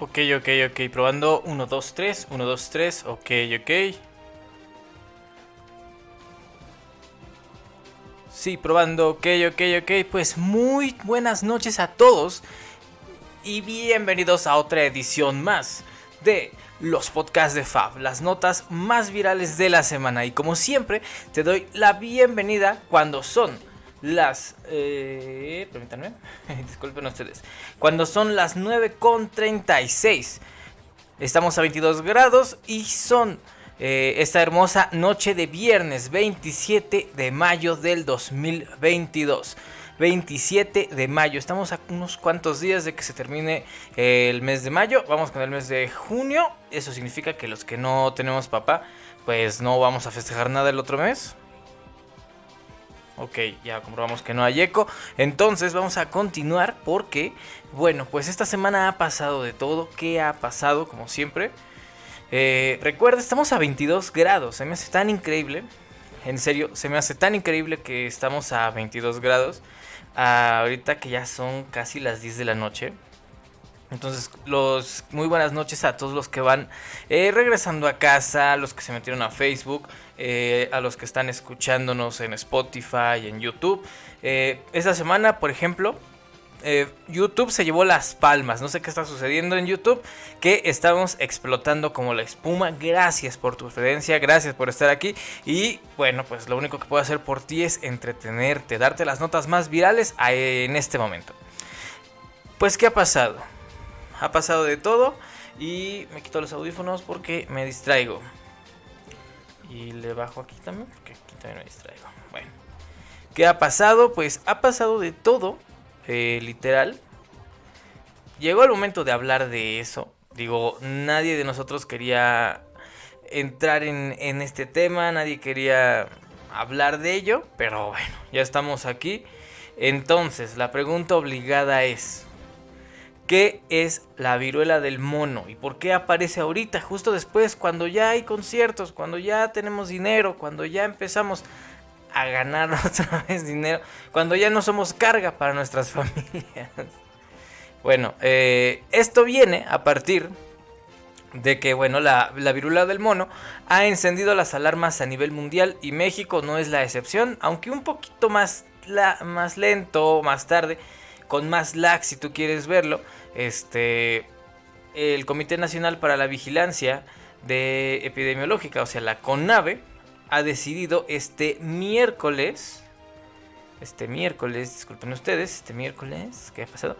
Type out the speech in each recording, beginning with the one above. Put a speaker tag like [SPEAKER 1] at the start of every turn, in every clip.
[SPEAKER 1] Ok, ok, ok. Probando 1, 2, 3. 1, 2, 3. Ok, ok. Sí, probando. Ok, ok, ok. Pues muy buenas noches a todos. Y bienvenidos a otra edición más de los podcasts de Fab. Las notas más virales de la semana. Y como siempre, te doy la bienvenida cuando son las... Eh, permítanme, disculpen ustedes. Cuando son las 9.36. Estamos a 22 grados y son eh, esta hermosa noche de viernes 27 de mayo del 2022. 27 de mayo. Estamos a unos cuantos días de que se termine eh, el mes de mayo. Vamos con el mes de junio. Eso significa que los que no tenemos papá, pues no vamos a festejar nada el otro mes. Ok, ya comprobamos que no hay eco. Entonces vamos a continuar porque, bueno, pues esta semana ha pasado de todo. ¿Qué ha pasado? Como siempre. Eh, recuerda, estamos a 22 grados. Se me hace tan increíble. En serio, se me hace tan increíble que estamos a 22 grados. ahorita que ya son casi las 10 de la noche. Entonces, los muy buenas noches a todos los que van eh, regresando a casa, los que se metieron a Facebook, eh, a los que están escuchándonos en Spotify, en YouTube. Eh, esta semana, por ejemplo, YouTube se llevó las palmas. No sé qué está sucediendo en YouTube, que estamos explotando como la espuma. Gracias por tu preferencia, gracias por estar aquí. Y bueno, pues lo único que puedo hacer por ti es entretenerte, darte las notas más virales en este momento. Pues, ¿qué ha pasado? Ha pasado de todo y me quito los audífonos porque me distraigo. Y le bajo aquí también porque aquí también me distraigo. Bueno, ¿qué ha pasado? Pues ha pasado de todo, eh, literal. Llegó el momento de hablar de eso. Digo, nadie de nosotros quería entrar en, en este tema, nadie quería hablar de ello, pero bueno, ya estamos aquí. Entonces, la pregunta obligada es, ¿Qué es la viruela del mono? ¿Y por qué aparece ahorita, justo después, cuando ya hay conciertos, cuando ya tenemos dinero, cuando ya empezamos a ganar otra vez dinero, cuando ya no somos carga para nuestras familias? Bueno, eh, esto viene a partir de que, bueno, la, la, viruela del mono ha encendido las alarmas a nivel mundial y México no es la excepción, aunque un poquito más, la, más lento, más tarde, con más lag si tú quieres verlo este, el Comité Nacional para la Vigilancia de Epidemiológica, o sea, la CONAVE, ha decidido este miércoles, este miércoles, disculpen ustedes, este miércoles, ¿qué ha pasado?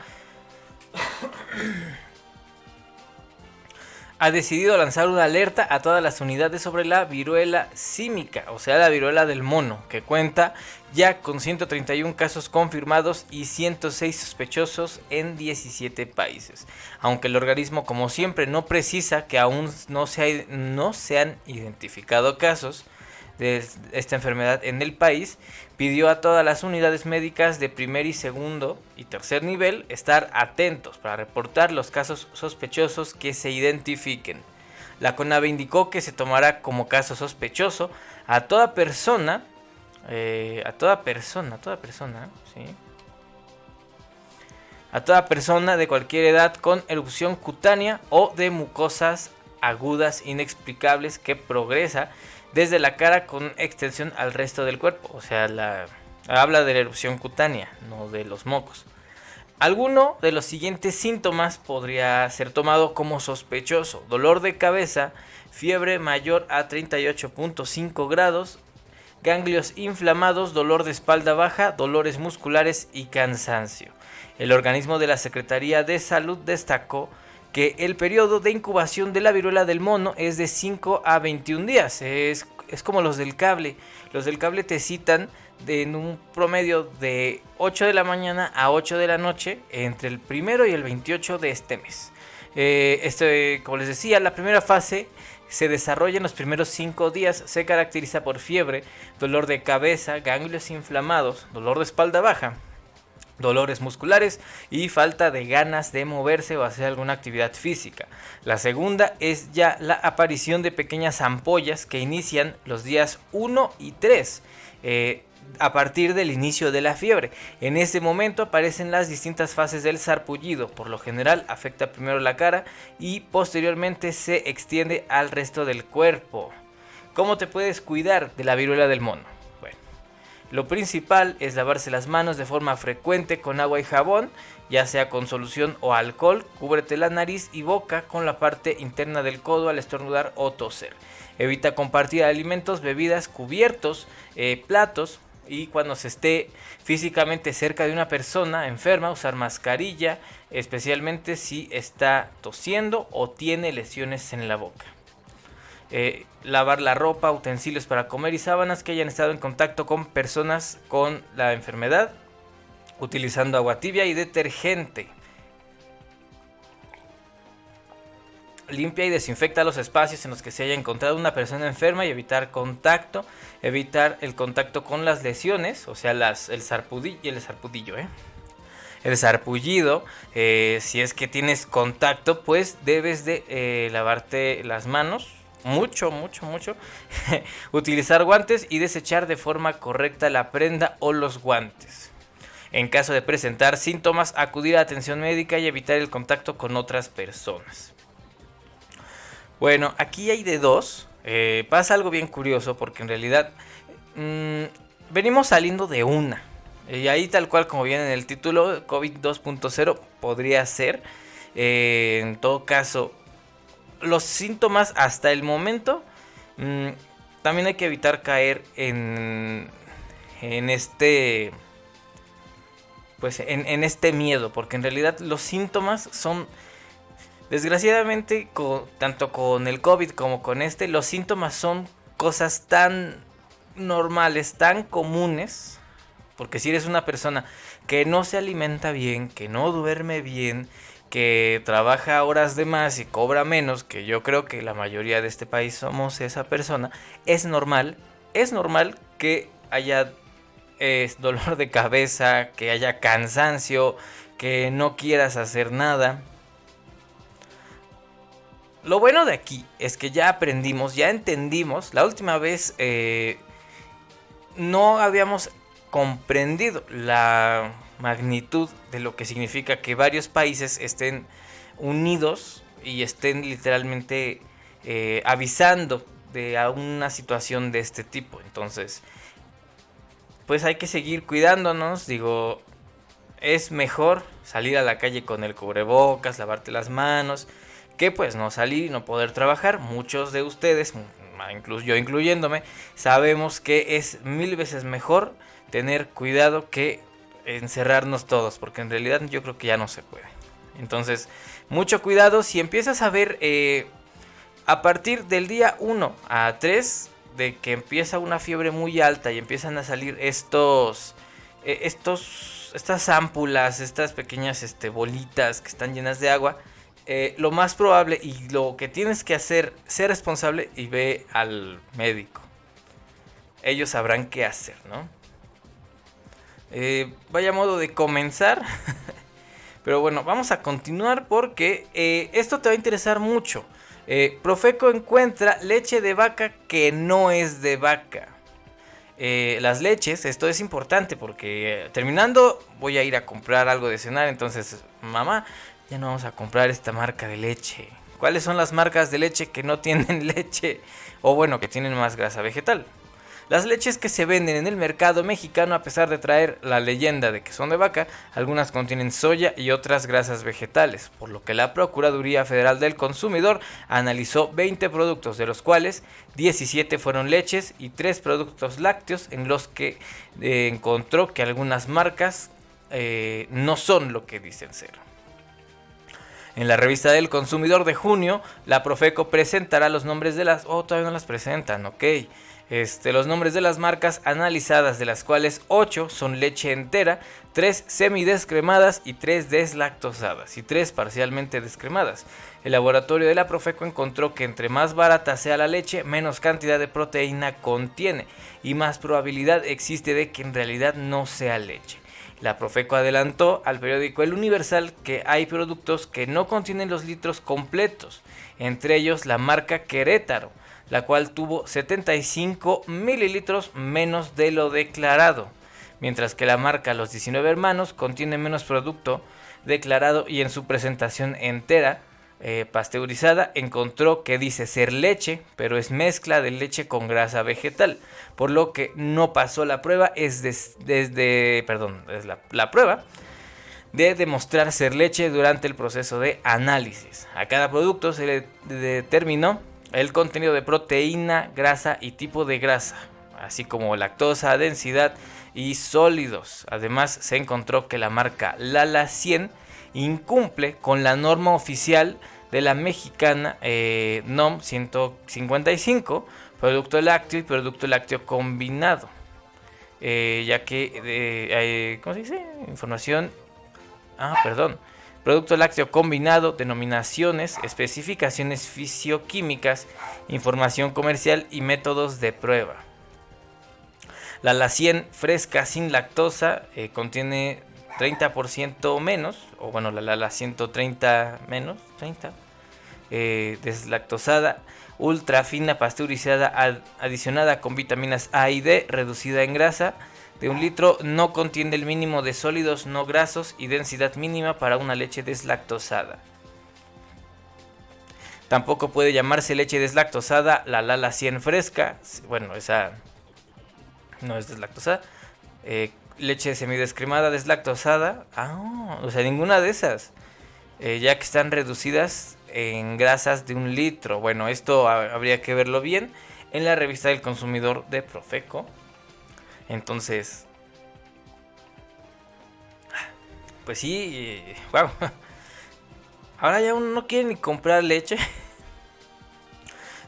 [SPEAKER 1] Ha decidido lanzar una alerta a todas las unidades sobre la viruela símica, o sea, la viruela del mono, que cuenta ya con 131 casos confirmados y 106 sospechosos en 17 países. Aunque el organismo, como siempre, no precisa que aún no se, no se han identificado casos, de esta enfermedad en el país, pidió a todas las unidades médicas de primer y segundo y tercer nivel estar atentos para reportar los casos sospechosos que se identifiquen. La CONAVE indicó que se tomará como caso sospechoso a toda persona, eh, a toda persona, a toda persona, ¿sí? A toda persona de cualquier edad con erupción cutánea o de mucosas agudas inexplicables que progresa desde la cara con extensión al resto del cuerpo. O sea, la, habla de la erupción cutánea, no de los mocos. Alguno de los siguientes síntomas podría ser tomado como sospechoso. Dolor de cabeza, fiebre mayor a 38.5 grados, ganglios inflamados, dolor de espalda baja, dolores musculares y cansancio. El organismo de la Secretaría de Salud destacó que el periodo de incubación de la viruela del mono es de 5 a 21 días. Es, como los del cable. Los del cable te citan en un promedio de 8 de la mañana a 8 de la noche entre el primero y el 28 de este mes. Este, como les decía, la primera fase se desarrolla en los primeros 5 días. Se caracteriza por fiebre, dolor de cabeza, ganglios inflamados, dolor de espalda baja, dolores musculares y falta de ganas de moverse o hacer alguna actividad física. La segunda es ya la aparición de pequeñas ampollas que inician los días 1 y 3. Eh, a partir del inicio de la fiebre. En ese momento aparecen las distintas fases del sarpullido. Por lo general afecta primero la cara y posteriormente se extiende al resto del cuerpo. ¿Cómo te puedes cuidar de la viruela del mono? Lo principal es lavarse las manos de forma frecuente con agua y jabón, ya sea con solución o alcohol. Cúbrete la nariz y boca con la parte interna del codo al estornudar o toser. Evita compartir alimentos, bebidas, cubiertos, eh, platos, y cuando se esté físicamente cerca de una persona enferma, usar mascarilla, especialmente si está tosiendo o tiene lesiones en la boca. Eh, lavar la ropa, utensilios para comer y sábanas que hayan estado en contacto con personas con la enfermedad, utilizando agua tibia y detergente. Limpia y desinfecta los espacios en los que se haya encontrado una persona enferma y evitar contacto, evitar el contacto con las lesiones, o sea, el zarpudillo, el zarpudillo, ¿eh? el zarpullido, eh, si es que tienes contacto, pues debes de lavarte las manos mucho, mucho, mucho, utilizar guantes y desechar de forma correcta la prenda o los guantes. En caso de presentar síntomas, acudir a atención médica y evitar el contacto con otras personas. Bueno, aquí hay de dos. Eh, pasa algo bien curioso porque en realidad mm, venimos saliendo de una. Y ahí tal cual como viene en el título, COVID 2.0 podría ser. Eh, en todo caso, los síntomas hasta el momento, mm, también hay que evitar caer en, en este, pues en, este miedo, porque en realidad los síntomas son, desgraciadamente, tanto con el COVID como con este, los síntomas son cosas tan normales, tan comunes, porque si eres una persona que no se alimenta bien, que no duerme bien, que trabaja horas de más y cobra menos, que yo creo que la mayoría de este país somos esa persona, es normal, es normal que haya dolor de cabeza, que haya cansancio, que no quieras hacer nada. Lo bueno de aquí es que ya aprendimos, ya entendimos, la última vez eh, no habíamos comprendido la magnitud de lo que significa que varios países estén unidos y estén literalmente eh, avisando de una situación de este tipo. Entonces, pues hay que seguir cuidándonos. Digo, es mejor salir a la calle con el cubrebocas, lavarte las manos, que pues no salir y no poder trabajar. Muchos de ustedes, incluso yo incluyéndome, sabemos que es mil veces mejor tener cuidado que encerrarnos todos, porque en realidad yo creo que ya no se puede. Entonces, mucho cuidado si empiezas a ver eh, a partir del día 1 a 3 de que empieza una fiebre muy alta y empiezan a salir estos, eh, estos, estas ámpulas, estas pequeñas este, bolitas que están llenas de agua, eh, lo más probable y lo que tienes que hacer, ser responsable y ve al médico. Ellos sabrán qué hacer, ¿no? Eh, vaya modo de comenzar. Pero bueno, vamos a continuar porque eh, esto te va a interesar mucho. Eh, Profeco encuentra leche de vaca que no es de vaca. las leches, esto es importante porque terminando voy a ir a comprar algo de cenar. Entonces, mamá, ya no vamos a comprar esta marca de leche. ¿Cuáles son las marcas de leche que no tienen leche? O bueno, que tienen más grasa vegetal. Las leches que se venden en el mercado mexicano, a pesar de traer la leyenda de que son de vaca, algunas contienen soya y otras grasas vegetales, por lo que la Procuraduría Federal del Consumidor analizó 20 productos, de los cuales 17 fueron leches y 3 productos lácteos, en los que eh, encontró que algunas marcas eh, no son lo que dicen ser. En la revista del consumidor de junio, la Profeco presentará los nombres de las... Oh, todavía no las presentan, ok este, los nombres de las marcas analizadas, de las cuales 8 son leche entera, 3 semidescremadas y 3 deslactosadas y 3 parcialmente descremadas. El laboratorio de la Profeco encontró que entre más barata sea la leche, menos cantidad de proteína contiene y más probabilidad existe de que en realidad no sea leche. La Profeco adelantó al periódico El Universal que hay productos que no contienen los litros completos, entre ellos la marca Querétaro la cual tuvo 75 mililitros menos de lo declarado, mientras que la marca Los 19 Hermanos contiene menos producto declarado y en su presentación entera eh, pasteurizada encontró que dice ser leche, pero es mezcla de leche con grasa vegetal, por lo que no pasó la prueba, es desde, perdón, es la, prueba de demostrar ser leche durante el proceso de análisis. A cada producto se le determinó el contenido de proteína, grasa y tipo de grasa, así como lactosa, densidad y sólidos. Además se encontró que la marca Lala 100 incumple con la norma oficial de la mexicana eh, NOM 155, producto lácteo y producto lácteo combinado. Eh, ya que, eh, ¿cómo se dice? Información, ah, perdón. Producto lácteo combinado, denominaciones, especificaciones fisioquímicas, información comercial y métodos de prueba. La La 100 fresca sin lactosa contiene 30% menos, o bueno, la, la, 130 menos, 30, eh, deslactosada, ultra fina, pasteurizada, adicionada con vitaminas A y D, reducida en grasa, de un litro, no contiene el mínimo de sólidos no grasos y densidad mínima para una leche deslactosada. Tampoco puede llamarse leche deslactosada la Lala 100 fresca. Bueno, esa no es deslactosada. Eh, leche semidescremada deslactosada. Ah, o sea, ninguna de esas. Eh, ya que están reducidas en grasas de un litro. Bueno, esto habría que verlo bien en la revista del consumidor de Profeco. Entonces, pues sí, wow. Ahora ya uno no quiere ni comprar leche.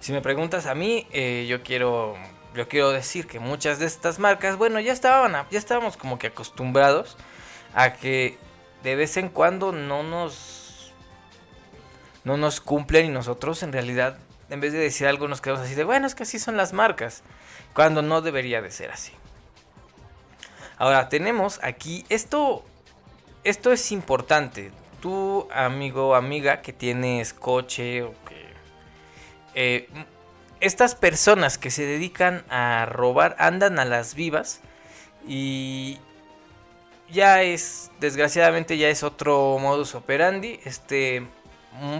[SPEAKER 1] Si me preguntas a mí, eh, yo quiero yo quiero decir que muchas de estas marcas, bueno, ya estaban, ya estábamos como que acostumbrados a que de vez en cuando no nos no nos cumplen y nosotros en realidad en vez de decir algo nos quedamos así de, bueno, es que así son las marcas, cuando no debería de ser así. Ahora, tenemos aquí esto esto es importante. Tú, amigo amiga que tienes coche o que eh, estas personas que se dedican a robar andan a las vivas y ya es, desgraciadamente ya es otro modus operandi. Este,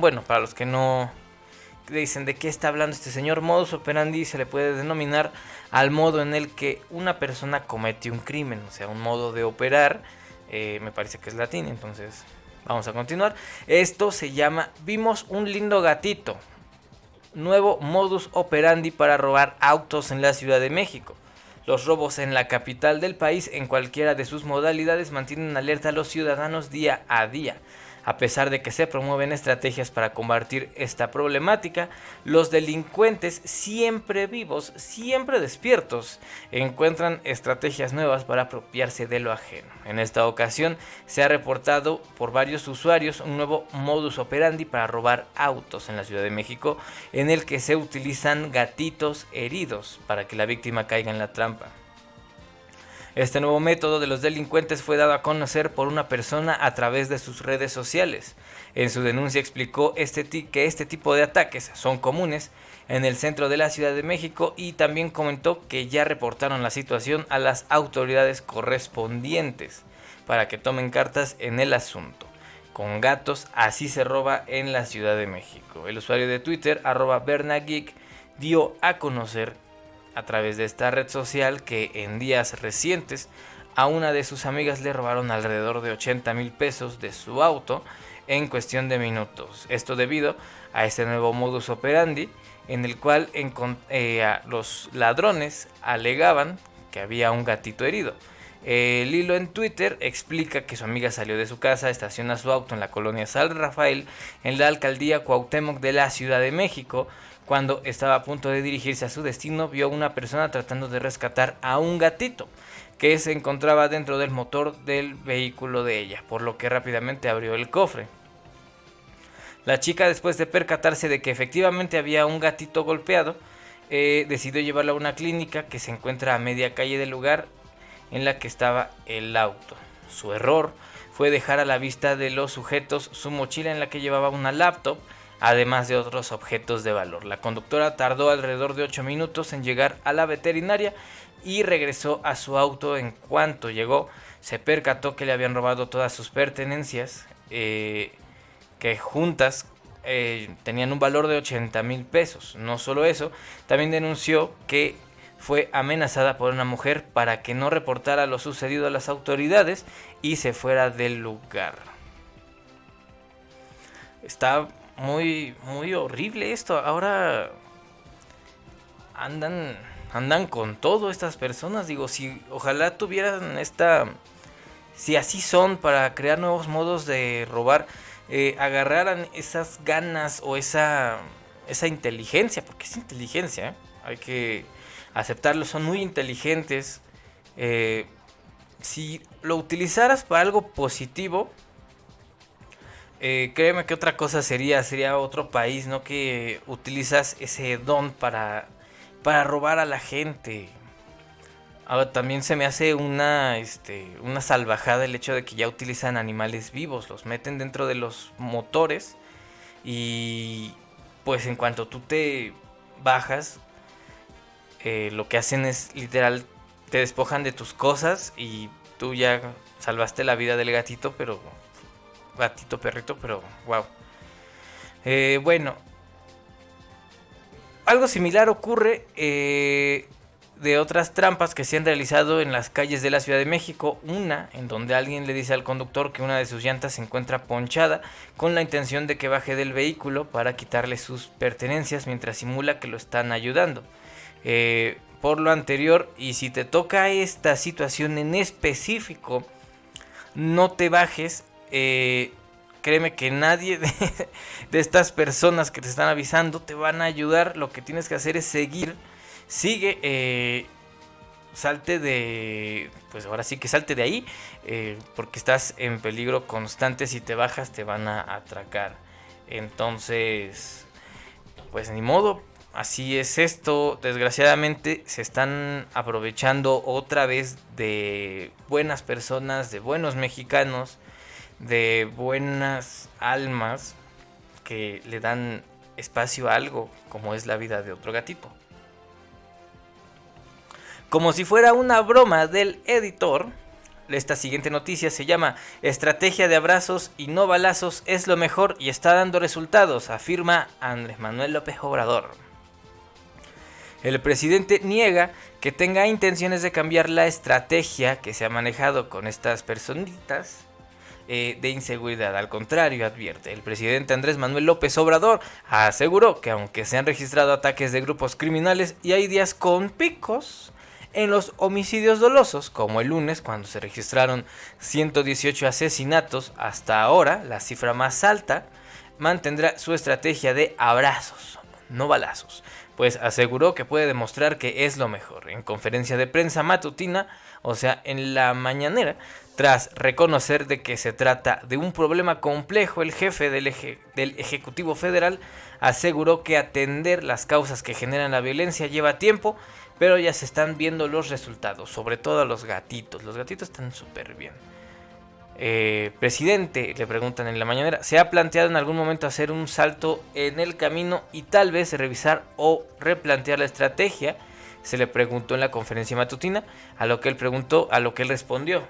[SPEAKER 1] bueno, para los que no dicen de qué está hablando este señor, modus operandi se le puede denominar al modo en el que una persona comete un crimen, o sea, un modo de operar. Eh, me parece que es latín, entonces vamos a continuar. Esto se llama Vimos un lindo gatito nuevo modus operandi para robar autos en la Ciudad de México. Los robos en la capital del país en cualquiera de sus modalidades mantienen alerta a los ciudadanos día a día. A pesar de que se promueven estrategias para combatir esta problemática, los delincuentes siempre vivos, siempre despiertos, encuentran estrategias nuevas para apropiarse de lo ajeno. En esta ocasión se ha reportado por varios usuarios un nuevo modus operandi para robar autos en la Ciudad de México en el que se utilizan gatitos heridos para que la víctima caiga en la trampa. Este nuevo método de los delincuentes fue dado a conocer por una persona a través de sus redes sociales. En su denuncia explicó este que este tipo de ataques son comunes en el centro de la Ciudad de México y también comentó que ya reportaron la situación a las autoridades correspondientes para que tomen cartas en el asunto. Con gatos así se roba en la Ciudad de México. El usuario de Twitter, arroba Bernageek, dio a conocer a través de esta red social que en días recientes a una de sus amigas le robaron alrededor de 80 mil pesos de su auto en cuestión de minutos. Esto debido a este nuevo modus operandi en el cual eh, los ladrones alegaban que había un gatito herido. El hilo en Twitter explica que su amiga salió de su casa, estaciona su auto en la colonia San Rafael, en la alcaldía Cuauhtémoc de la Ciudad de México, cuando estaba a punto de dirigirse a su destino, vio a una persona tratando de rescatar a un gatito que se encontraba dentro del motor del vehículo de ella, por lo que rápidamente abrió el cofre. La chica, después de percatarse de que efectivamente había un gatito golpeado, eh, decidió llevarlo a una clínica que se encuentra a media calle del lugar en la que estaba el auto. Su error fue dejar a la vista de los sujetos su mochila en la que llevaba una laptop, además de otros objetos de valor. La conductora tardó alrededor de 8 minutos en llegar a la veterinaria y regresó a su auto. En cuanto llegó, se percató que le habían robado todas sus pertenencias, eh, que juntas eh, tenían un valor de 80 mil pesos. No solo eso, también denunció que fue amenazada por una mujer para que no reportara lo sucedido a las autoridades y se fuera del lugar. Está muy, muy horrible esto. Ahora andan, andan con todo estas personas. Digo, si ojalá tuvieran esta, si así son para crear nuevos modos de robar, eh, agarraran esas ganas o esa, esa inteligencia, porque es inteligencia, ¿eh? hay que aceptarlo, son muy inteligentes. Eh, si lo utilizaras para algo positivo, eh, créeme que otra cosa sería, sería otro país, ¿no? Que utilizas ese don para, para robar a la gente. Ahora también se me hace una, este, una salvajada el hecho de que ya utilizan animales vivos, los meten dentro de los motores y pues en cuanto tú te bajas, eh, lo que hacen es literal, te despojan de tus cosas y tú ya salvaste la vida del gatito, pero gatito perrito, pero wow. Eh, bueno, algo similar ocurre eh, de otras trampas que se han realizado en las calles de la Ciudad de México. Una en donde alguien le dice al conductor que una de sus llantas se encuentra ponchada con la intención de que baje del vehículo para quitarle sus pertenencias mientras simula que lo están ayudando. Eh, por lo anterior, y si te toca esta situación en específico, no te bajes eh, créeme que nadie de, estas personas que te están avisando te van a ayudar. Lo que tienes que hacer es seguir. Sigue. Eh, salte de. Pues ahora sí que salte de ahí. Eh, porque estás en peligro constante. Si te bajas, te van a atracar. Entonces. Pues ni modo. Así es esto. Desgraciadamente se están aprovechando otra vez de buenas personas, de buenos mexicanos de buenas almas que le dan espacio a algo como es la vida de otro gatito. Como si fuera una broma del editor, esta siguiente noticia se llama Estrategia de abrazos y no balazos es lo mejor y está dando resultados, afirma Andrés Manuel López Obrador. El presidente niega que tenga intenciones de cambiar la estrategia que se ha manejado con estas personitas eh, de inseguridad. Al contrario, advierte, el presidente Andrés Manuel López Obrador aseguró que aunque se han registrado ataques de grupos criminales y hay días con picos, en los homicidios dolosos, como el lunes cuando se registraron 118 asesinatos, hasta ahora la cifra más alta, mantendrá su estrategia de abrazos, no balazos, pues aseguró que puede demostrar que es lo mejor. En conferencia de prensa matutina, o sea, en la mañanera, tras reconocer de que se trata de un problema complejo, el jefe del, Ejecutivo Federal aseguró que atender las causas que generan la violencia lleva tiempo, pero ya se están viendo los resultados, sobre todo a los gatitos. Los gatitos están súper bien. Eh, presidente, le preguntan en la mañanera, ¿se ha planteado en algún momento hacer un salto en el camino y tal vez revisar o replantear la estrategia? Se le preguntó en la conferencia matutina, a lo que él preguntó, a lo que él respondió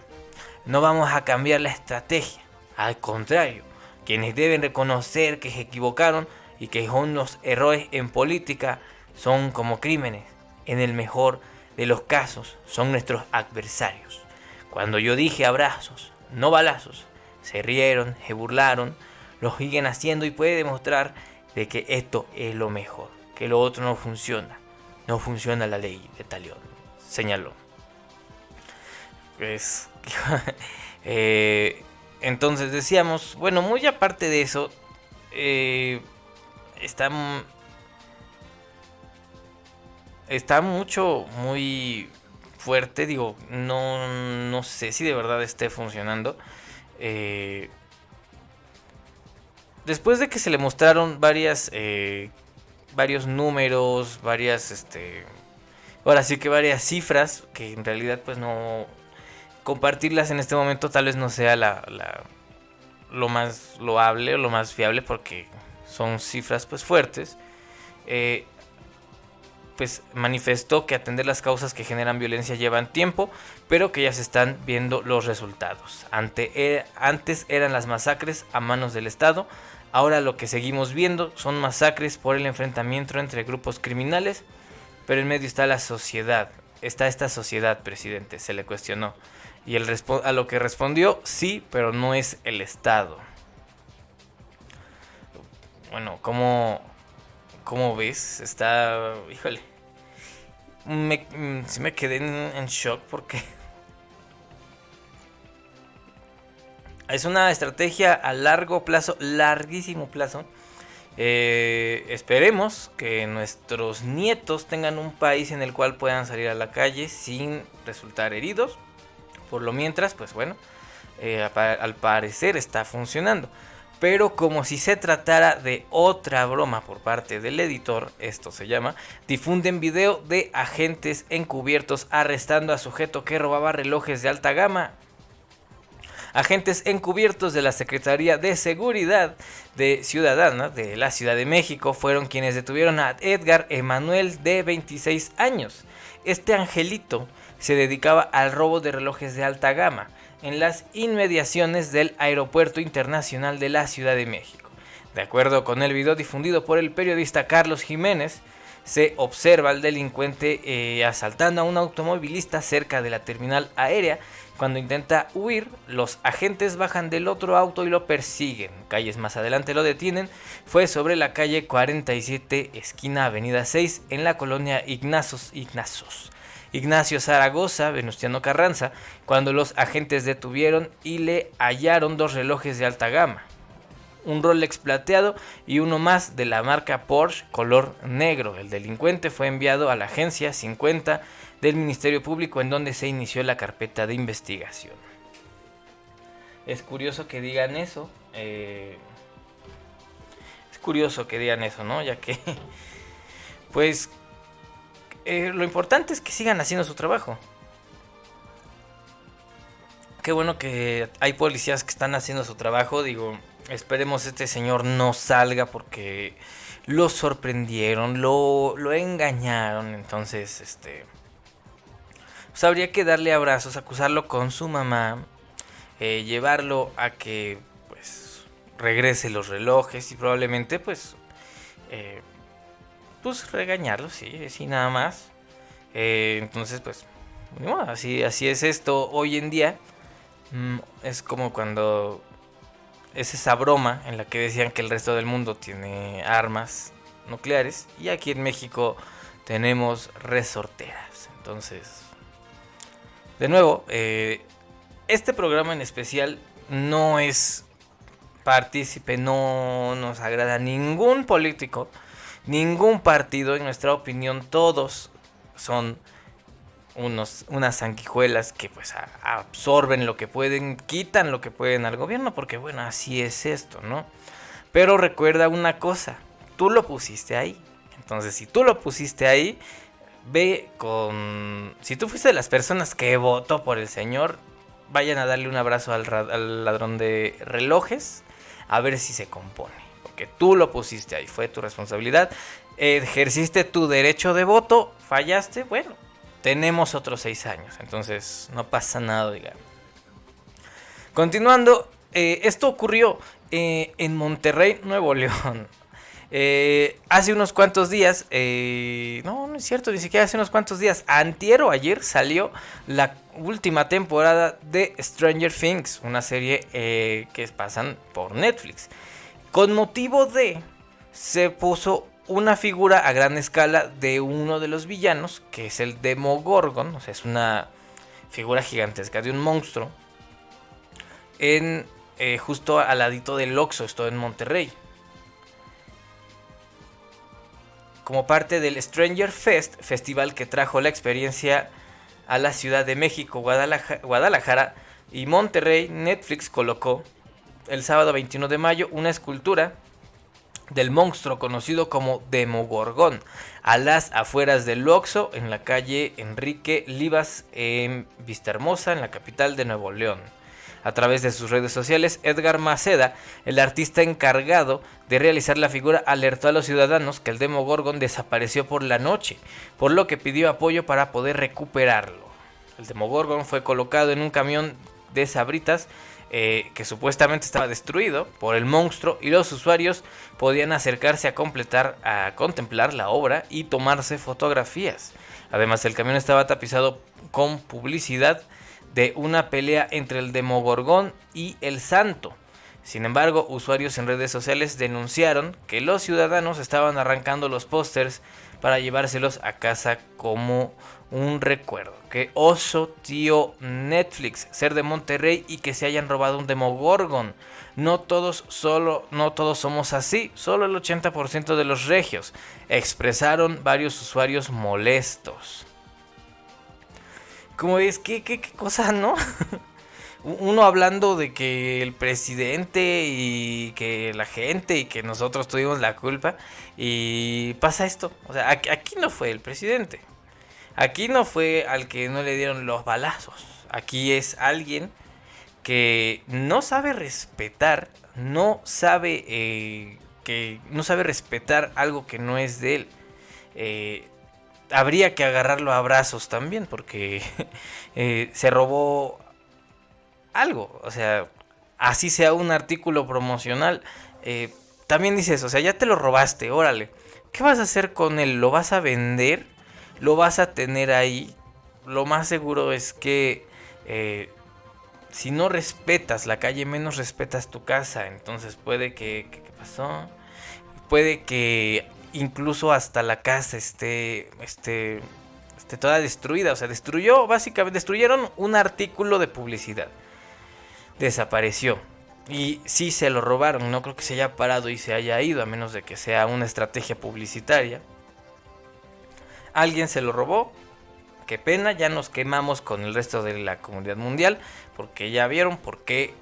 [SPEAKER 1] no vamos a cambiar la estrategia. Al contrario, quienes deben reconocer que se equivocaron y que son los errores en política son como crímenes. En el mejor de los casos son nuestros adversarios. Cuando yo dije abrazos, no balazos, se rieron, se burlaron, lo siguen haciendo y puede demostrar de que esto es lo mejor, que lo otro no funciona. No funciona la ley de Talión, señaló. Es Eh, entonces decíamos, bueno, muy aparte de eso, eh, está, está mucho, muy fuerte, digo, no, no sé si de verdad esté funcionando. Eh, después de que se le mostraron varias, varios números, varias, este, ahora sí que varias cifras que en realidad pues no, compartirlas en este momento tal vez no sea la, lo más loable o lo más fiable porque son cifras pues fuertes, eh, pues manifestó que atender las causas que generan violencia llevan tiempo, pero que ya se están viendo los resultados. Ante, eh, antes eran las masacres a manos del Estado, ahora lo que seguimos viendo son masacres por el enfrentamiento entre grupos criminales, pero en medio está la sociedad, está esta sociedad, presidente, se le cuestionó. Y el a lo que respondió, sí, pero no es el Estado. Bueno, ¿cómo, cómo ves? Está, híjole, me, me quedé en, shock porque es una estrategia a largo plazo, larguísimo plazo. Eh, esperemos que nuestros nietos tengan un país en el cual puedan salir a la calle sin resultar heridos. Por lo mientras, pues bueno, eh, al parecer está funcionando pero como si se tratara de otra broma por parte del editor, esto se llama, difunden video de agentes encubiertos arrestando a sujeto que robaba relojes de alta gama. Agentes encubiertos de la Secretaría de Seguridad de Ciudadana de la Ciudad de México fueron quienes detuvieron a Edgar Emanuel de 26 años. Este angelito se dedicaba al robo de relojes de alta gama en las inmediaciones del Aeropuerto Internacional de la Ciudad de México. De acuerdo con el video difundido por el periodista Carlos Jiménez, se observa al delincuente eh, asaltando a un automovilista cerca de la terminal aérea. Cuando intenta huir, los agentes bajan del otro auto y lo persiguen. Calles más adelante lo detienen. Fue sobre la calle 47, esquina Avenida 6, en la colonia Ignazos Ignazos. Ignacio Zaragoza, Venustiano Carranza, cuando los agentes detuvieron y le hallaron dos relojes de alta gama, un Rolex plateado y uno más de la marca Porsche color negro. El delincuente fue enviado a la agencia 50 del Ministerio Público en donde se inició la carpeta de investigación. Es curioso que digan eso. Eh, es curioso que digan eso, ¿no? Ya que, pues, eh, lo importante es que sigan haciendo su trabajo. Qué bueno que hay policías que están haciendo su trabajo. Digo, esperemos este señor no salga porque lo sorprendieron, lo, lo engañaron. Entonces, este... Pues habría que darle abrazos, acusarlo con su mamá, eh, llevarlo a que pues regrese los relojes y probablemente pues eh, pues regañarlo, sí, sí, nada más. Eh, entonces, pues, así, así es esto hoy en día. Mm, es como cuando es esa broma en la que decían que el resto del mundo tiene armas nucleares y aquí en México tenemos resorteras. Entonces, de nuevo, eh, este programa en especial no es partícipe, no nos agrada ningún político ningún partido, en nuestra opinión, todos son unos, unas sanguijuelas que pues absorben lo que pueden, quitan lo que pueden al gobierno, porque bueno, así es esto, ¿no? Pero recuerda una cosa, tú lo pusiste ahí. Entonces, si tú lo pusiste ahí, ve con... Si tú fuiste de las personas que votó por el señor, vayan a darle un abrazo al, al ladrón de relojes, a ver si se compone que tú lo pusiste ahí, fue tu responsabilidad. Ejerciste tu derecho de voto, fallaste, bueno, tenemos otros seis años, entonces no pasa nada, digamos. Continuando, eh, esto ocurrió eh, en Monterrey, Nuevo León. Eh, hace unos cuantos días, no, no es cierto, ni siquiera hace unos cuantos días, antier ayer salió la última temporada de Stranger Things, una serie que pasan por Netflix. Con motivo de, se puso una figura a gran escala de uno de los villanos, que es el Demogorgon, o sea, es una figura gigantesca de un monstruo, en eh, justo al ladito del Oxxo, esto en Monterrey. Como parte del Stranger Fest, festival que trajo la experiencia a la Ciudad de México, Guadalajara y Monterrey, Netflix colocó el sábado 21 de mayo una escultura del monstruo conocido como Demogorgón a las afueras del Oxxo en la calle Enrique Livas en Vistahermosa, en la capital de Nuevo León. A través de sus redes sociales, Edgar Maceda, el artista encargado de realizar la figura, alertó a los ciudadanos que el Demogorgon desapareció por la noche, por lo que pidió apoyo para poder recuperarlo. El Demogorgon fue colocado en un camión de sabritas eh, que supuestamente estaba destruido por el monstruo y los usuarios podían acercarse a completar, a contemplar la obra y tomarse fotografías. Además, el camión estaba tapizado con publicidad de una pelea entre el Demogorgón y el Santo. Sin embargo, usuarios en redes sociales denunciaron que los ciudadanos estaban arrancando los pósters para llevárselos a casa como un recuerdo. Que oso, tío Netflix, ser de Monterrey y que se hayan robado un Demogorgon. No todos, solo, no todos somos así, solo el 80% de los regios. Expresaron varios usuarios molestos. Como ves, ¿qué, qué, qué cosa, no? uno hablando de que el presidente y que la gente y que nosotros tuvimos la culpa y pasa esto. O sea, aquí no fue el presidente. Aquí no fue al que no le dieron los balazos. Aquí es alguien que no sabe respetar, no sabe eh, que no sabe respetar algo que no es de él. Eh, habría que agarrarlo a brazos también porque eh, se robó algo. O sea, así sea un artículo promocional. También dices, o sea, ya te lo robaste, órale. ¿Qué vas a hacer con él? ¿Lo vas a vender? ¿Lo vas a tener ahí? Lo más seguro es que eh, si no respetas la calle, menos respetas tu casa. Entonces puede que... ¿Qué, pasó? Puede que incluso hasta la casa esté, esté, esté toda destruida. O sea, destruyó, básicamente, destruyeron un artículo de publicidad desapareció. Y sí se lo robaron, no creo que se haya parado y se haya ido, a menos de que sea una estrategia publicitaria. Alguien se lo robó, qué pena, ya nos quemamos con el resto de la comunidad mundial, porque ya vieron por qué,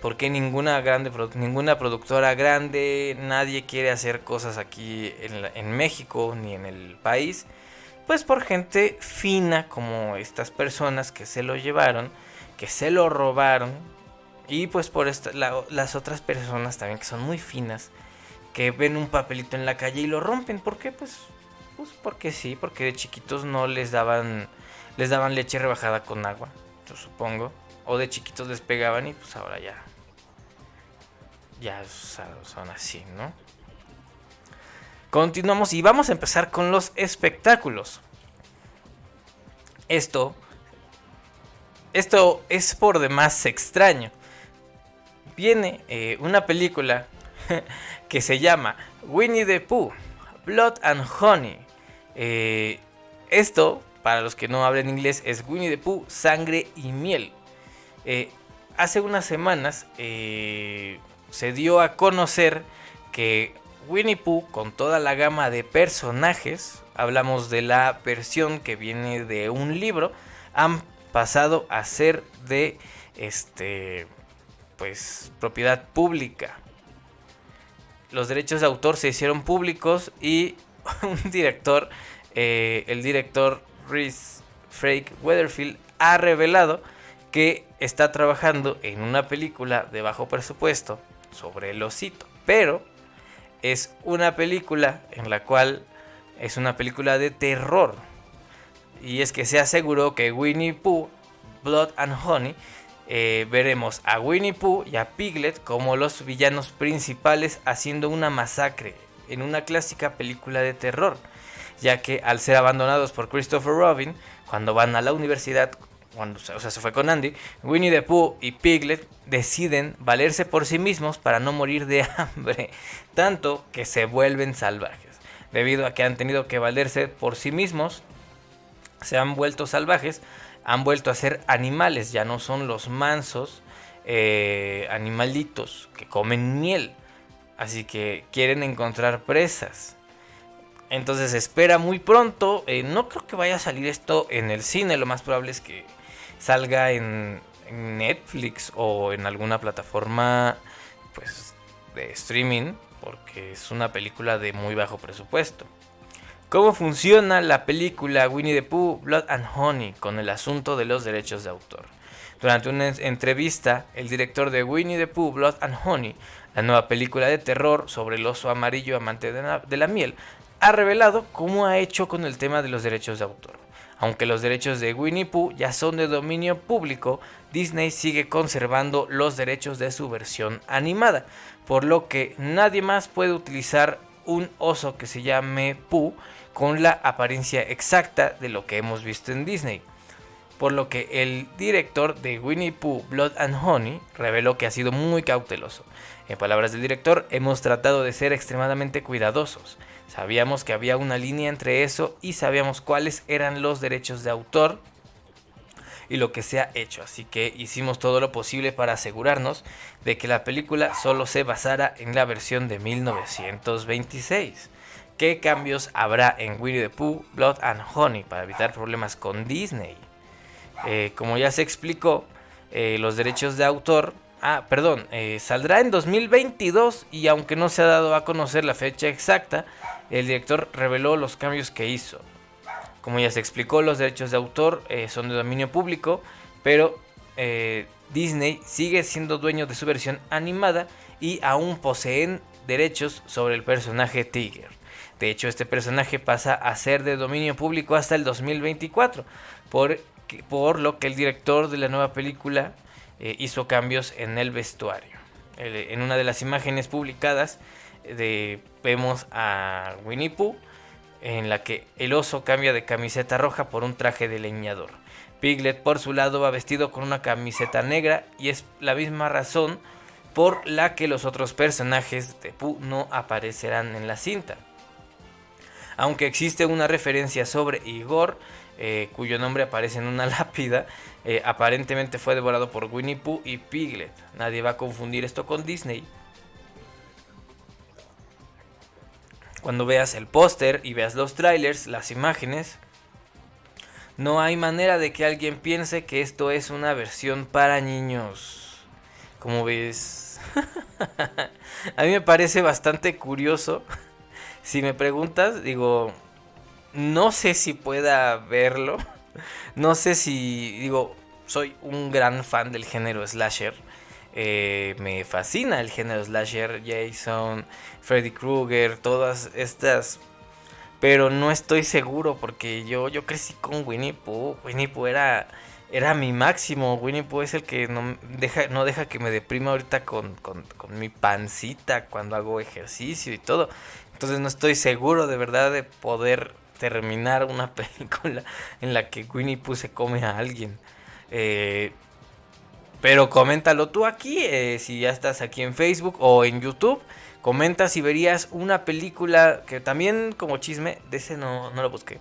[SPEAKER 1] por qué ninguna, grande, ninguna productora grande, nadie quiere hacer cosas aquí en, México ni en el país. Pues por gente fina como estas personas que se lo llevaron, que se lo robaron, y pues por las otras personas también que son muy finas, que ven un papelito en la calle y lo rompen. ¿Por qué? Pues, pues porque sí, porque de chiquitos no les daban, les daban leche rebajada con agua, yo supongo. O de chiquitos les pegaban y pues ahora ya, ya son así, ¿no? Continuamos y vamos a empezar con los espectáculos. Esto, esto es por demás extraño viene eh, una película que se llama Winnie the Pooh, Blood and Honey. Eh, esto, para los que no hablen inglés, es Winnie the Pooh, Sangre y Miel. Eh, hace unas semanas se dio a conocer que Winnie Pooh, con toda la gama de personajes, hablamos de la versión que viene de un libro, han pasado a ser de este pues propiedad pública. Los derechos de autor se hicieron públicos y un director, eh, el director Rhys Frake Weatherfield, ha revelado que está trabajando en una película de bajo presupuesto sobre el osito. Pero es una película en la cual es una película de terror. Y es que se aseguró que Winnie Pooh, Blood and Honey, eh, veremos a Winnie Pooh y a Piglet como los villanos principales haciendo una masacre en una clásica película de terror, ya que al ser abandonados por Christopher Robin, cuando van a la universidad, cuando o sea, se fue con Andy, Winnie the Pooh y Piglet deciden valerse por sí mismos para no morir de hambre, tanto que se vuelven salvajes. Debido a que han tenido que valerse por sí mismos, se han vuelto salvajes, han vuelto a ser animales, ya no son los mansos eh, animalitos que comen miel. Así que quieren encontrar presas. Entonces espera muy pronto. Eh, no creo que vaya a salir esto en el cine. Lo más probable es que salga en, Netflix o en alguna plataforma pues, de streaming. Porque es una película de muy bajo presupuesto. ¿Cómo funciona la película Winnie the Pooh, Blood and Honey con el asunto de los derechos de autor? Durante una entrevista, el director de Winnie the Pooh, Blood and Honey, la nueva película de terror sobre el oso amarillo amante de la, miel, ha revelado cómo ha hecho con el tema de los derechos de autor. Aunque los derechos de Winnie Pooh ya son de dominio público, Disney sigue conservando los derechos de su versión animada, por lo que nadie más puede utilizar un oso que se llame Pooh con la apariencia exacta de lo que hemos visto en Disney. Por lo que el director de Winnie Pooh Blood and Honey reveló que ha sido muy cauteloso. En palabras del director, hemos tratado de ser extremadamente cuidadosos. Sabíamos que había una línea entre eso y sabíamos cuáles eran los derechos de autor y lo que se ha hecho. Así que hicimos todo lo posible para asegurarnos de que la película solo se basara en la versión de 1926. ¿Qué cambios habrá en Winnie the Pooh, Blood and Honey para evitar problemas con Disney? Eh, como ya se explicó, eh, los derechos de autor, ah, perdón, eh, saldrá en 2022 y aunque no se ha dado a conocer la fecha exacta, el director reveló los cambios que hizo. Como ya se explicó, los derechos de autor son de dominio público, pero Disney sigue siendo dueño de su versión animada y aún poseen derechos sobre el personaje Tiger. De hecho, este personaje pasa a ser de dominio público hasta el 2024, por, por lo que el director de la nueva película eh, hizo cambios en el vestuario. en una de las imágenes publicadas de, vemos a Winnie Pooh en la que el oso cambia de camiseta roja por un traje de leñador. Piglet por su lado va vestido con una camiseta negra y es la misma razón por la que los otros personajes de Pooh no aparecerán en la cinta aunque existe una referencia sobre Igor, eh, cuyo nombre aparece en una lápida, eh, aparentemente fue devorado por Winnie Pooh y Piglet. Nadie va a confundir esto con Disney. Cuando veas el póster y veas los trailers, las imágenes, no hay manera de que alguien piense que esto es una versión para niños. Como ves, a mí me parece bastante curioso si me preguntas, digo, no sé si pueda verlo. No sé si, digo, soy un gran fan del género slasher. Eh, me fascina el género slasher, Jason, Freddy Krueger, todas estas. Pero no estoy seguro porque yo, yo crecí con Winnie Pooh. Winnie Pooh era, era mi máximo. Winnie Pooh es el que no deja, no deja que me deprima ahorita con, con, con mi pancita cuando hago ejercicio y todo. Entonces no estoy seguro de verdad de poder terminar una película en la que Winnie Pooh se come a alguien. Eh, pero coméntalo tú aquí, eh, si ya estás aquí en Facebook o en YouTube. Comenta si verías una película que también como chisme, de ese no, no lo busqué.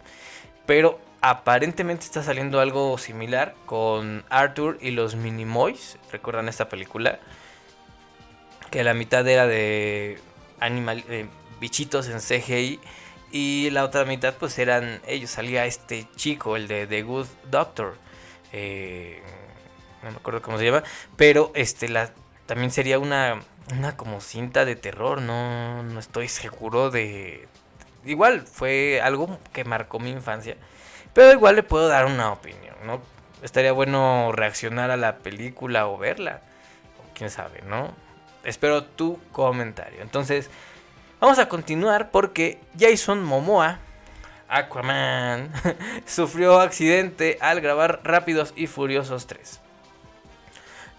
[SPEAKER 1] Pero aparentemente está saliendo algo similar con Arthur y los Minimoys. ¿Recuerdan esta película? Que la mitad era de animal, eh, bichitos en CGI. Y la otra mitad pues eran ellos. Salía este chico, el de The Good Doctor. Eh, no me acuerdo cómo se llama. Pero este la, también sería una, una como cinta de terror. No, no estoy seguro de... Igual fue algo que marcó mi infancia. Pero igual le puedo dar una opinión, ¿no? Estaría bueno reaccionar a la película o verla. quién sabe, ¿no? Espero tu comentario. Entonces, Vamos a continuar porque Jason Momoa, Aquaman, sufrió accidente al grabar Rápidos y Furiosos 3.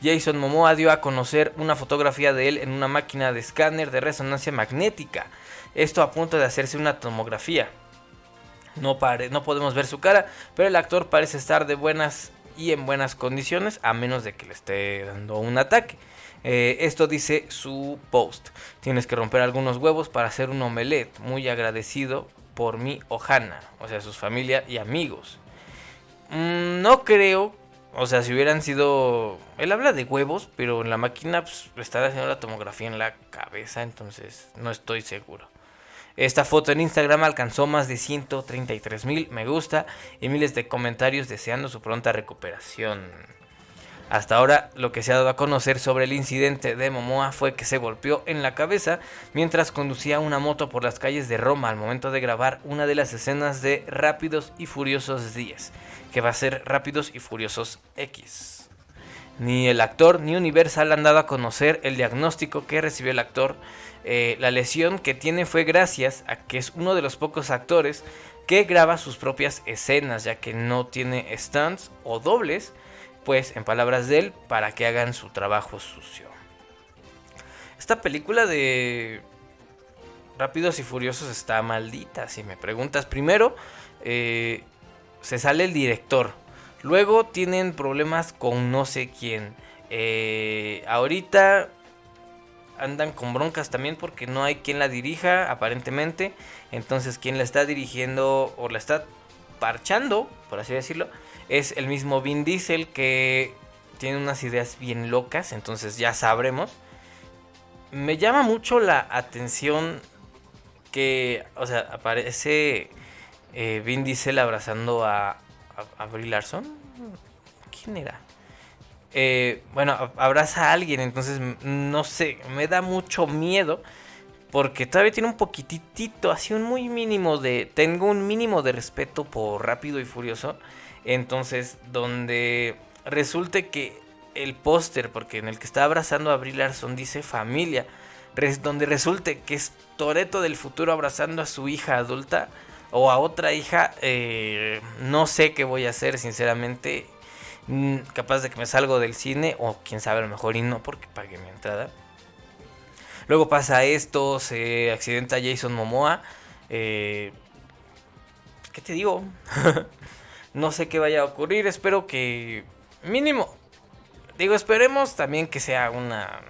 [SPEAKER 1] Jason Momoa dio a conocer una fotografía de él en una máquina de escáner de resonancia magnética. Esto a punto de hacerse una tomografía. No, no podemos ver su cara, pero el actor parece estar de buenas y en buenas condiciones, a menos de que le esté dando un ataque. Eh, esto dice su post. Tienes que romper algunos huevos para hacer un omelette. Muy agradecido por mi Ohana, o sea, sus familia y amigos. Mm, no creo, o sea, si hubieran sido... Él habla de huevos, pero en la máquina pues, está haciendo la tomografía en la cabeza, entonces no estoy seguro. Esta foto en Instagram alcanzó más de 133 mil me gusta y miles de comentarios deseando su pronta recuperación. Hasta ahora lo que se ha dado a conocer sobre el incidente de Momoa fue que se golpeó en la cabeza mientras conducía una moto por las calles de Roma al momento de grabar una de las escenas de Rápidos y Furiosos 10, que va a ser Rápidos y Furiosos X. Ni el actor ni Universal han dado a conocer el diagnóstico que recibió el actor. Eh, la lesión que tiene fue gracias a que es uno de los pocos actores que graba sus propias escenas, ya que no tiene stunts o dobles, pues en palabras de él, para que hagan su trabajo sucio. Esta película de Rápidos y Furiosos está maldita, si me preguntas. Primero, eh, se sale el director. Luego tienen problemas con no sé quién. Eh, ahorita andan con broncas también porque no hay quien la dirija, aparentemente. Entonces, quien la está dirigiendo o la está parchando, por así decirlo, es el mismo Vin Diesel que tiene unas ideas bien locas. Entonces, ya sabremos. Me llama mucho la atención que, o sea, aparece eh, Vin Diesel abrazando a, a, Brie Larson. ¿Quién era? Eh, bueno, abraza a alguien, entonces no sé, me da mucho miedo porque todavía tiene un poquitito, así un muy mínimo de, tengo un mínimo de respeto por Rápido y Furioso, entonces donde resulte que el póster, porque en el que está abrazando a Brie Larson dice familia, donde resulte que es Toreto del futuro abrazando a su hija adulta o a otra hija, eh, no sé qué voy a hacer, sinceramente. Mm, capaz de que me salgo del cine, o quién sabe, a lo mejor y no, porque pagué mi entrada. Luego pasa esto, se accidenta Jason Momoa. Eh, ¿Qué te digo? no sé qué vaya a ocurrir, espero que mínimo. Digo, esperemos también que sea una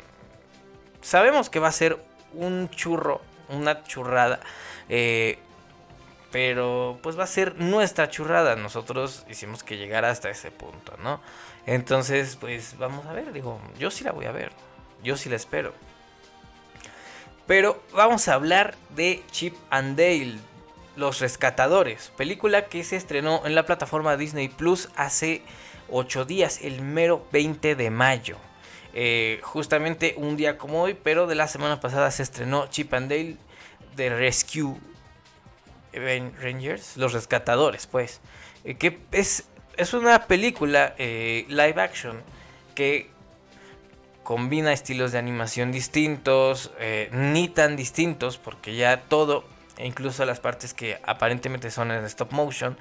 [SPEAKER 1] sabemos que va a ser un churro, una churrada. Eh, pero pues va a ser nuestra churrada. Nosotros hicimos que llegara hasta ese punto, ¿no? Entonces, pues vamos a ver. Digo, yo sí la voy a ver. Yo sí la espero. Pero vamos a hablar de Chip and Dale, Los Rescatadores, película que se estrenó en la plataforma Disney Plus hace 8 días, el mero 20 de mayo. Eh, justamente un día como hoy, pero de la semana pasada se estrenó Chip and Dale de Rescue Rangers, los rescatadores, pues, eh, que es, es una película eh, live action que combina estilos de animación distintos, ni tan distintos, porque ya todo, e incluso las partes que aparentemente son en stop motion,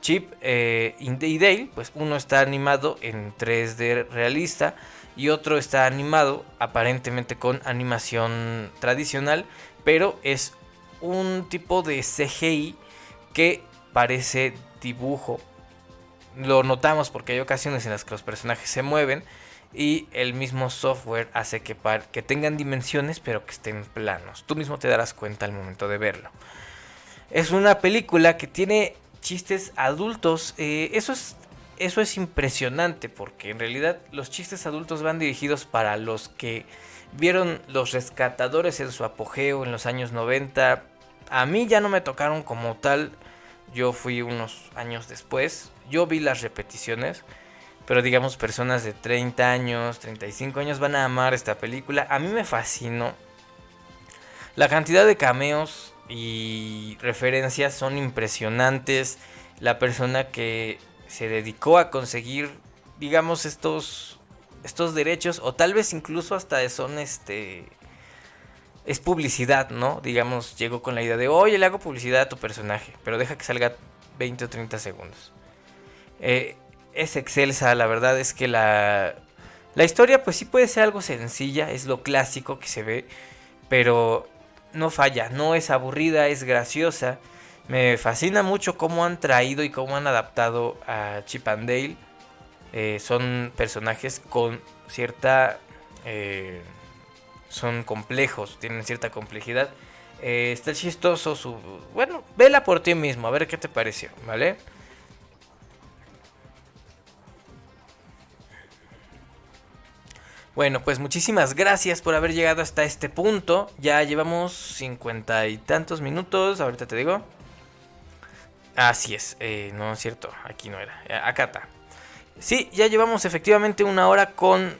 [SPEAKER 1] Chip y Dale, pues uno está animado en 3D realista y otro está animado aparentemente con animación tradicional, pero es un tipo de CGI que parece dibujo. Lo notamos porque hay ocasiones en las que los personajes se mueven y el mismo software hace que, que tengan dimensiones pero que estén planos. Tú mismo te darás cuenta al momento de verlo. Es una película que tiene chistes adultos. Eh, eso es eso es impresionante porque en realidad los chistes adultos van dirigidos para los que vieron los rescatadores en su apogeo en los años 90. A mí ya no me tocaron como tal, yo fui unos años después, yo vi las repeticiones, pero digamos personas de 30 años, 35 años van a amar esta película. A mí me fascinó. La cantidad de cameos y referencias son impresionantes. La persona que se dedicó a conseguir, digamos, estos, estos derechos, o tal vez incluso hasta son este... Es publicidad, ¿no? Digamos, llegó con la idea de, oye, le hago publicidad a tu personaje, pero deja que salga 20 o 30 segundos. Eh, es excelsa, la verdad es que la, la historia pues sí puede ser algo sencilla, es lo clásico que se ve, pero no falla, no es aburrida, es graciosa. Me fascina mucho cómo han traído y cómo han adaptado a Chip and Dale. Eh, son personajes con cierta... Eh, son complejos, tienen cierta complejidad. Eh, está chistoso su... Bueno, vela por ti mismo, a ver qué te pareció, ¿vale? Bueno, pues muchísimas gracias por haber llegado hasta este punto. Ya llevamos cincuenta y tantos minutos, ahorita te digo. Así es, eh, no es cierto, aquí no era, eh, acá está. Sí, ya llevamos efectivamente una hora con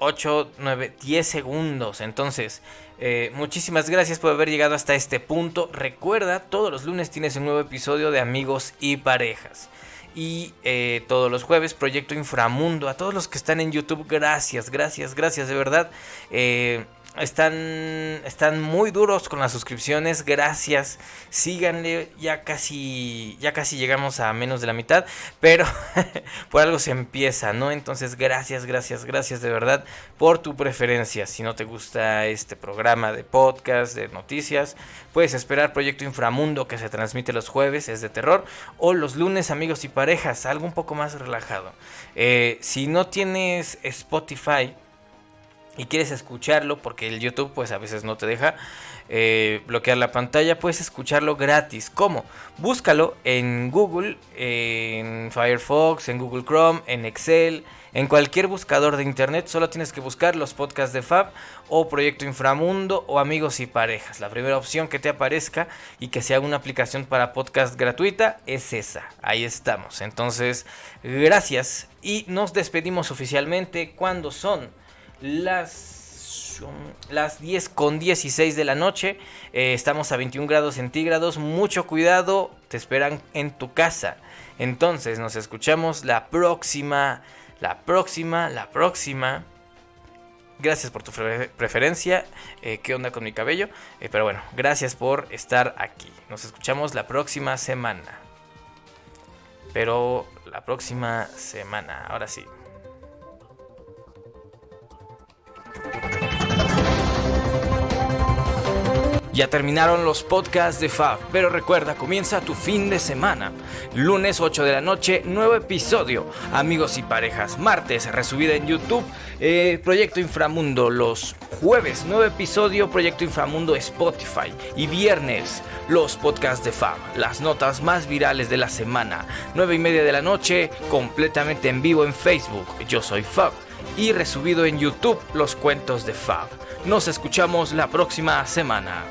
[SPEAKER 1] 8, 9, 10 segundos. Entonces, eh, muchísimas gracias por haber llegado hasta este punto. Recuerda, todos los lunes tienes un nuevo episodio de Amigos y Parejas. Y eh, todos los jueves Proyecto Inframundo. A todos los que están en YouTube, gracias, gracias, gracias de verdad. Eh, están, están muy duros con las suscripciones. Gracias. Síganle. Ya casi. Ya casi llegamos a menos de la mitad. Pero por algo se empieza, ¿no? Entonces, gracias, gracias, gracias de verdad por tu preferencia. Si no te gusta este programa de podcast, de noticias, puedes esperar Proyecto Inframundo que se transmite los jueves, es de terror. O los lunes, amigos y parejas, algo un poco más relajado. Eh, si no tienes Spotify y quieres escucharlo, porque el YouTube pues a veces no te deja eh, bloquear la pantalla, puedes escucharlo gratis. ¿Cómo? Búscalo en Google, en Firefox, en Google Chrome, en Excel, en cualquier buscador de internet. Solo tienes que buscar los podcasts de Fab o Proyecto Inframundo o Amigos y Parejas. La primera opción que te aparezca y que sea una aplicación para podcast gratuita es esa. Ahí estamos. Entonces, gracias y nos despedimos oficialmente cuando son las, las 10 con 16 de la noche. Eh, estamos a 21 grados centígrados. Mucho cuidado, te esperan en tu casa. Entonces nos escuchamos la próxima, la próxima, la próxima. Gracias por tu preferencia. Eh, ¿Qué onda con mi cabello? Eh, pero bueno, gracias por estar aquí. Nos escuchamos la próxima semana. Pero la próxima semana, ahora sí. Ya terminaron los podcasts de Fab, pero recuerda, comienza tu fin de semana. Lunes 8 de la noche, nuevo episodio. Amigos y parejas, martes, resubida en YouTube, eh, Proyecto Inframundo. Los jueves, nuevo episodio, Proyecto Inframundo Spotify. Y viernes, los podcasts de Fab, las notas más virales de la semana. 9 y media de la noche, completamente en vivo en Facebook. Yo soy Fab. Y resubido en YouTube, los cuentos de Fab. Nos escuchamos la próxima semana.